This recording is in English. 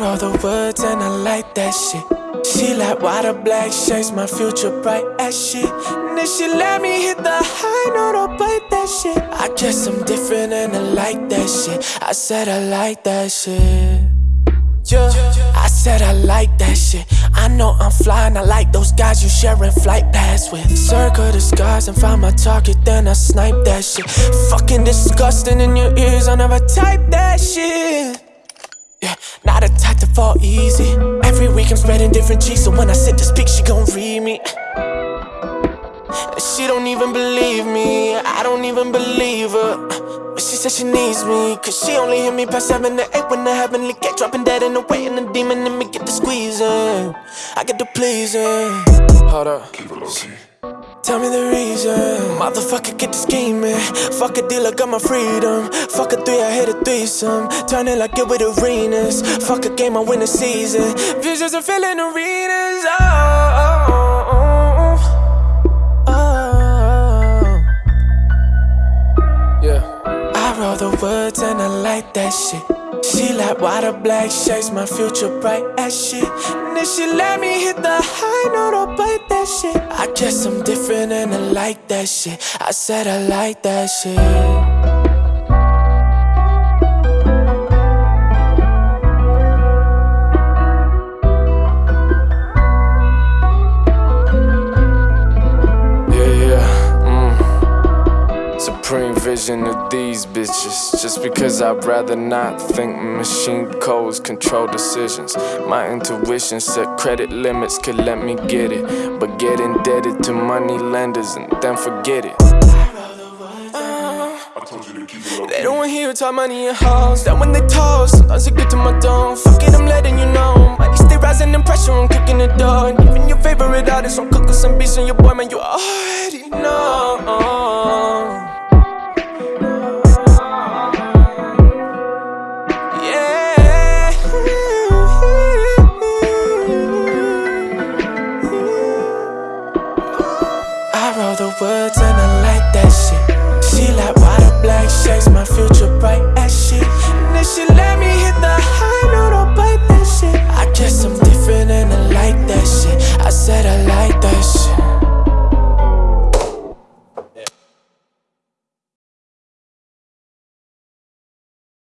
roll the woods and I like that shit. She like why the black shades my future bright as shit. And then she let me hit the high note, I'll bite that shit. I guess I'm different and I like that shit. I said I like that shit. Yeah, I said I like that shit. I know I'm flying, I like those guys you sharing flight paths with. Circle the skies and find my target, then I snipe that shit. Fucking disgusting in your ears, I never type that shit. A type to fall easy. Every week I'm spreading different cheeks, so when I sit to speak, she gon' read me. She don't even believe me, I don't even believe her. But she said she needs me, cause she only hear me past 7 to 8 when the heavenly gate dropping dead in the way and the demon in me get the squeezing. I get the pleasing. Hold up. Keep it low key. Tell me the reason. Motherfucker, get the scheming. Fuck a deal, I got my freedom. Fuck a three, I hit a threesome. Turn it like it with arenas. Fuck a game, I win a season. Visions are filling arenas. Oh, oh, oh, oh. oh. Yeah. I roll the woods and I like that shit. She like why the black shades my future bright as shit. And then she let me hit the high note, I'll bite that shit. I guess I'm different and I like that shit. I said I like that shit. Vision of these bitches. Just because I'd rather not think machine codes control decisions. My intuition said credit limits could let me get it. But get indebted to money lenders and then forget it. I told you to keep it They don't want to hear talk money in halls. That when they talk, sometimes it get to my dome. Fuck it, I'm letting you know. Money stay rising in pressure, I'm cooking the dough. And even your favorite artist, I'm cooking some beats on your boy, man. You already know. the words and I like that shit. She like, why the black shakes